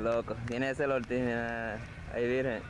Loco. Viene ese Ortiz. Ahí virgen.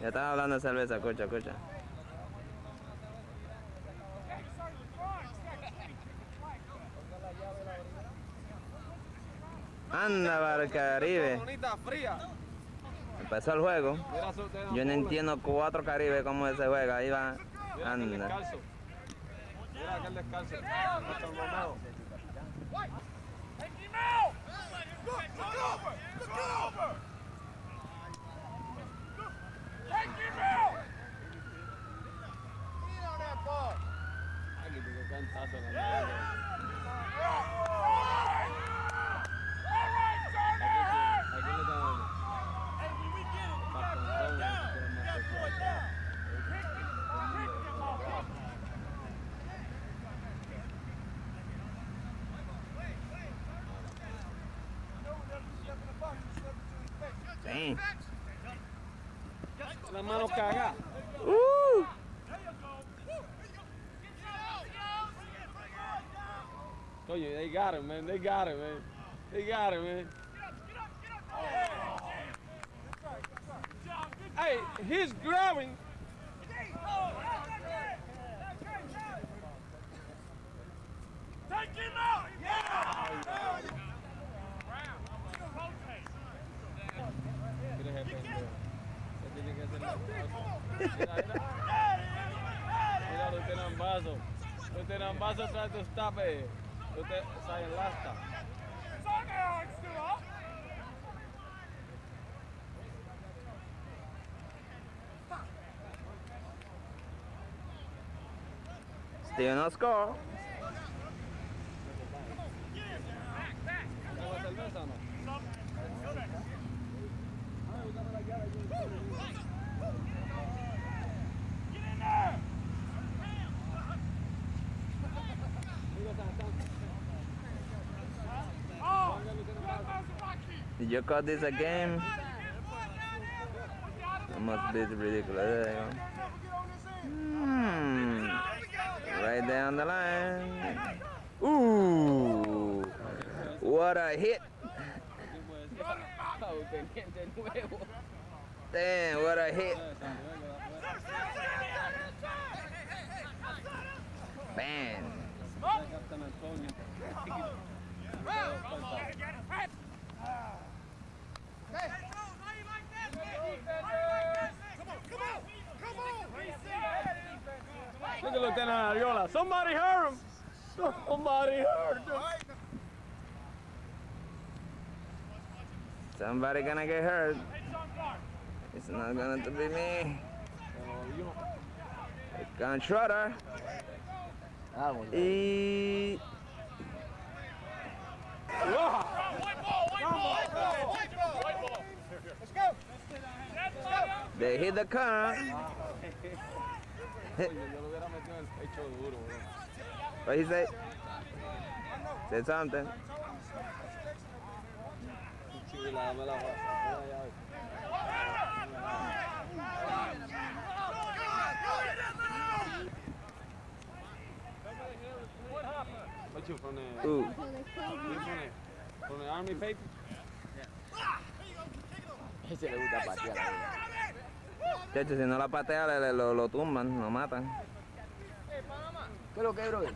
Ya estaba hablando de cerveza, escucha, escucha. Anda. Bonita, fría empezó el juego, yo no entiendo cuatro caribes cómo se juega, ahí va, anda. La mano caga. Uh. Coño, they got him, man. They got him, man. They got him, man. Hey, he's grabbing. Take him out! Yeah! Ele arrependeu. Se delegado um lo tienen vaso. Lo tienen vaso atrás de usted, pe. Usted sai lasta. Saca, Axel, Still no score. You call this a game? Must be ridiculous. Go. Hmm. Right on the line. Ooh. What a hit. Damn, what a hit. Antonio. Look at Lieutenant Ariola. Somebody hurt him. Somebody hurt him. Somebody gonna get hurt. It's not gonna be me. Controller. Y they hit the car. Oye, yo lo hubiera metido en el pecho duro, bro. What he say? Say something. What you from the, Ooh. you from the, from the army paper? Ese le gusta patear. De hecho, si no la patea, le- le- lo, lo tumban, lo matan. ¿Qué es lo que es, brother?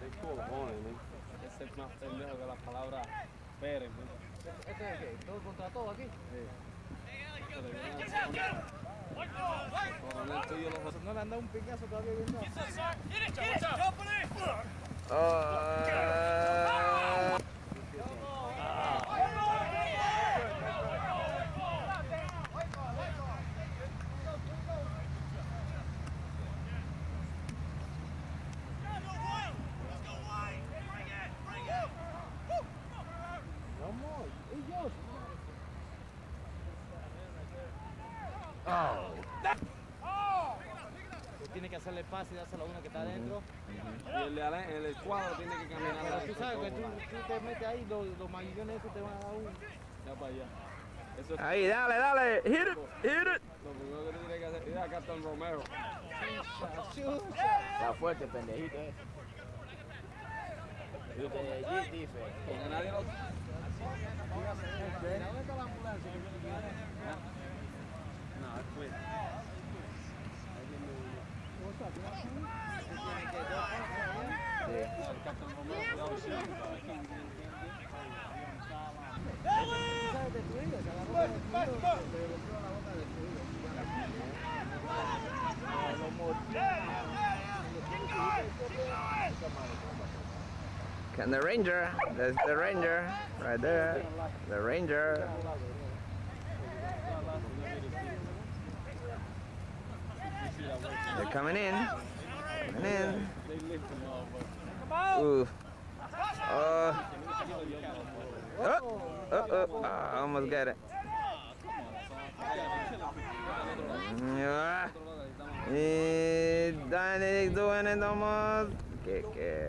Qué cojones, man. Ese es más pendejo que la palabra Pérez, man. ¿Este es qué? ¿Todo contra todo aquí? Coronel tuyo los ¿No le han dado un piñazo todavía viendo? Oh. Vamos, ellos. Tiene que hacerle pase y dárselo a uno que está adentro. Y el, de ale- el escuadro tiene que caminar Pero tú sabes que tú, tú te metes ahí, los, los maguillones esos te van a dar un... Ya para allá. Eso es Ahí, dale, dale. Hit it, hit it. Lo primero que tú tienes que hacer es a Captain Romero. Está fuerte, pendejito, eh. Nadie lo. Can the ranger? There's the ranger. Right there. The ranger. They're coming in. Coming in. Ooh. Uh, oh. Oh, oh, oh. I almost got it. Yeah. Dominic doing it almost. Que, que.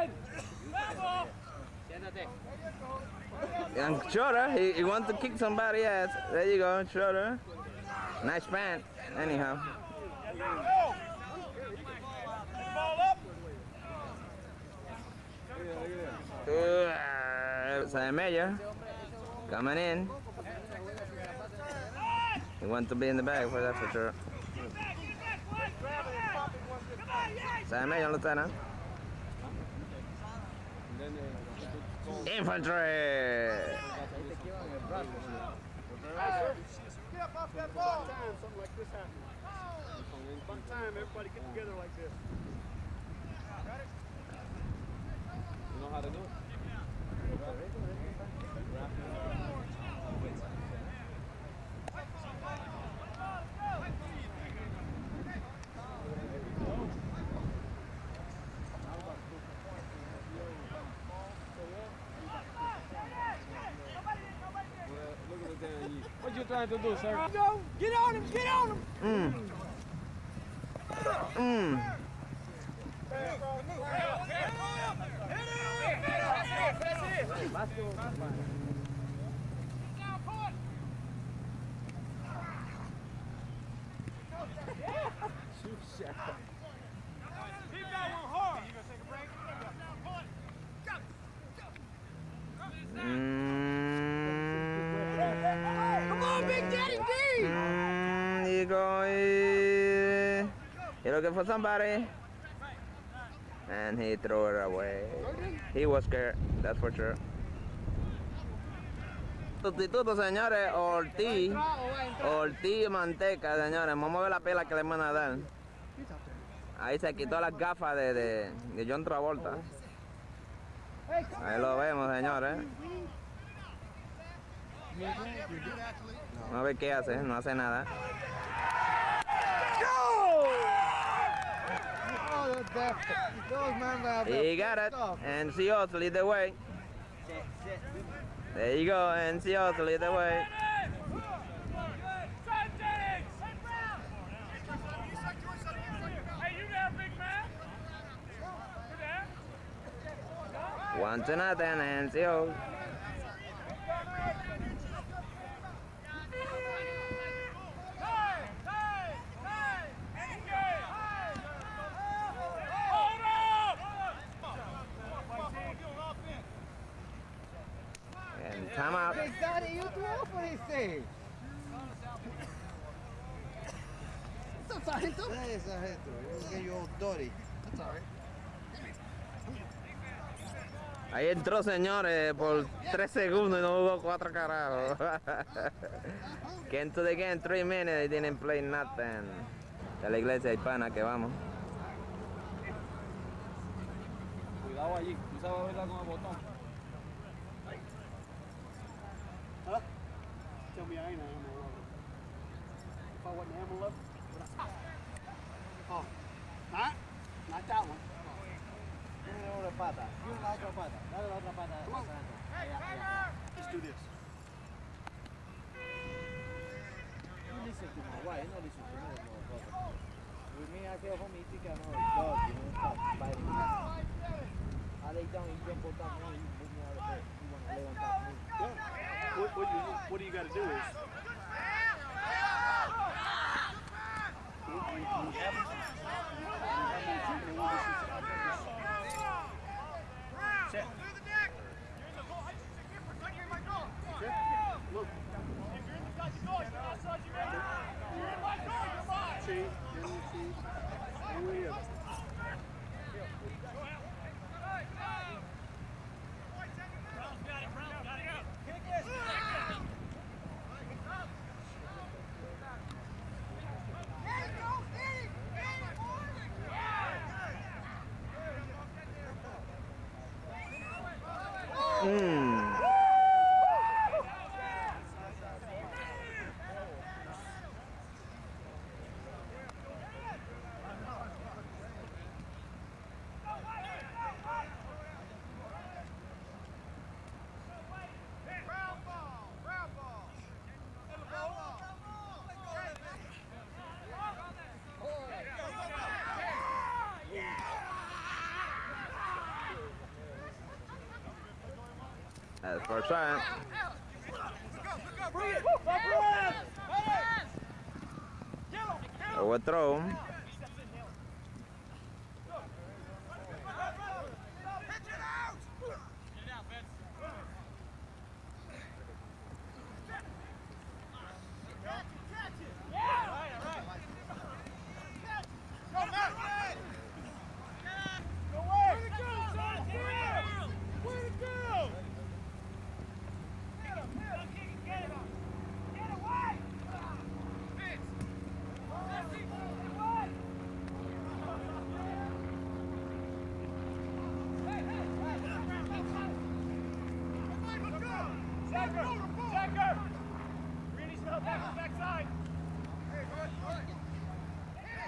And Schroeder, he, he wants to kick somebody ass. There you go, Schroeder. Nice pant. Anyhow. Sam Mayer coming in. He wants to be in the bag for that for sure. Sam Mayer, Lieutenant. Then, uh, Infantry. Something like this happens. Fun time, everybody get together like this. You know how to do it? Look at the damn yeet. What you trying to do, sir? Get on him, get on him. Mm. Mm. Keep looking for somebody? And he threw it away. He was scared, that's for sure. Sustituto, señores, Ortiz. Ortiz Manteca, señores. Vamos a ver la pela que le van a dar. Ahí se quitó las gafas de, de, de John Travolta. Ahí lo vemos, señores. A ver qué hace, no hace nada. He got it, and Seos lead the way. There you go, and Seos lead the way. Hey, you there, big man? You there? One to nothing, and Seos. Time out. Daddy, you Sargento? Get your old dirty. That's. Ahí entró, señores, por tres segundos y no hubo cuatro carajos. Came to the game three minutes, they didn't play nothing. De la iglesia hispana que vamos. Cuidado allí. Tú sabes verla con el botón. Tell me I ain't an ammo lover. If I wasn't an ammo lover, would I? Oh, not, not that one. pata. Y la otra pata. Dale la otra pata. Allá, allá. Let's do this. You listen to my wife, you don't listen to me, motherfucker. With me, I feel home, you think I know it's dog, you know, stop biting me. I lay down, you jump on top of me, you put me out of bed. You want to lay on top of me. Yeah. What, what, you, what do you got to do is you, you have, you have me treatment and we'll just- Set. Set. Look. See, then you see, and we, uh, Mm. That's first time. Overthrow.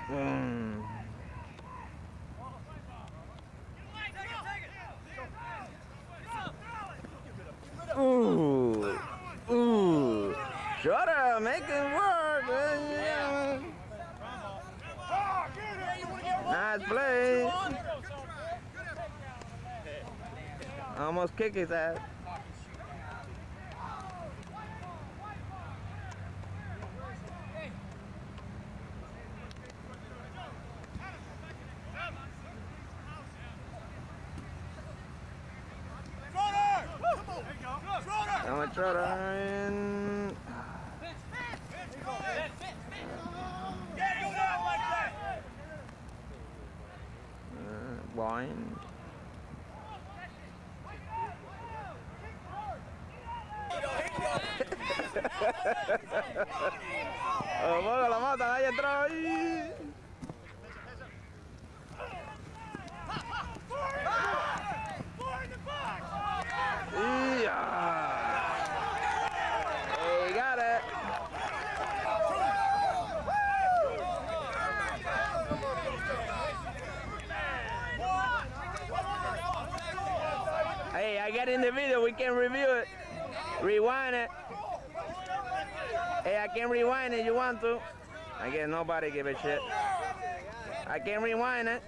Mm. Ooh. Ooh. Make it work. Nice play. Almost kick his ass. How much Ryan? Uh. Oh, la ahí ahí. Yeah. He got it. Hey, I got in the video. We can review it. Rewind it. Hey, I can rewind it. You want to? I guess nobody give a shit. I can rewind it.